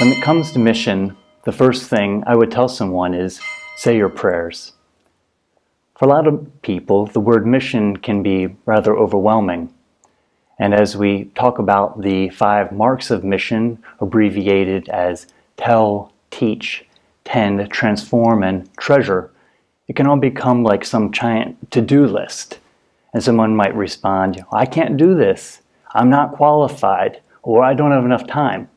When it comes to mission, the first thing I would tell someone is say your prayers. For a lot of people, the word mission can be rather overwhelming. And as we talk about the five marks of mission, abbreviated as tell, teach, tend, transform, and treasure, it can all become like some giant to-do list. And someone might respond, I can't do this. I'm not qualified, or I don't have enough time.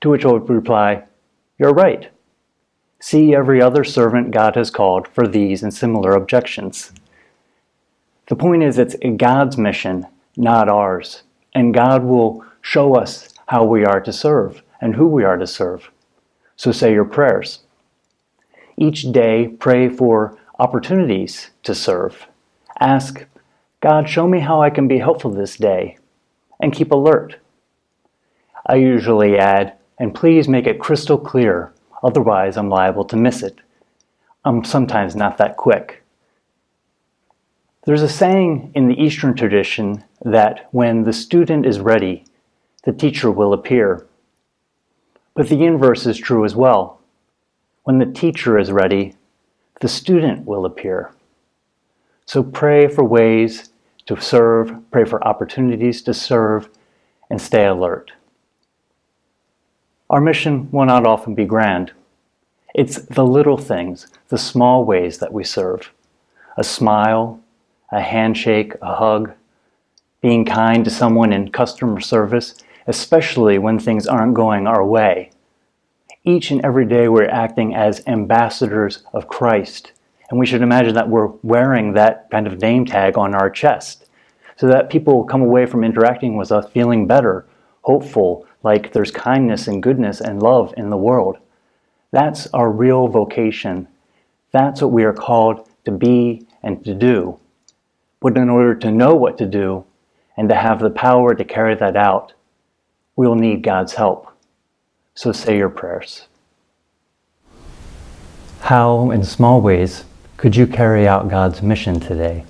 To which I would reply, You're right. See every other servant God has called for these and similar objections. The point is, it's God's mission, not ours. And God will show us how we are to serve and who we are to serve. So say your prayers. Each day, pray for opportunities to serve. Ask, God, show me how I can be helpful this day, and keep alert. I usually add, and please make it crystal clear, otherwise I'm liable to miss it. I'm sometimes not that quick. There's a saying in the Eastern tradition that when the student is ready, the teacher will appear. But the inverse is true as well. When the teacher is ready, the student will appear. So pray for ways to serve, pray for opportunities to serve, and stay alert. Our mission will not often be grand. It's the little things, the small ways that we serve. A smile, a handshake, a hug, being kind to someone in customer service, especially when things aren't going our way. Each and every day we're acting as ambassadors of Christ. And we should imagine that we're wearing that kind of name tag on our chest so that people come away from interacting with us feeling better, hopeful, like there's kindness and goodness and love in the world. That's our real vocation. That's what we are called to be and to do. But in order to know what to do and to have the power to carry that out, we'll need God's help. So say your prayers. How, in small ways, could you carry out God's mission today?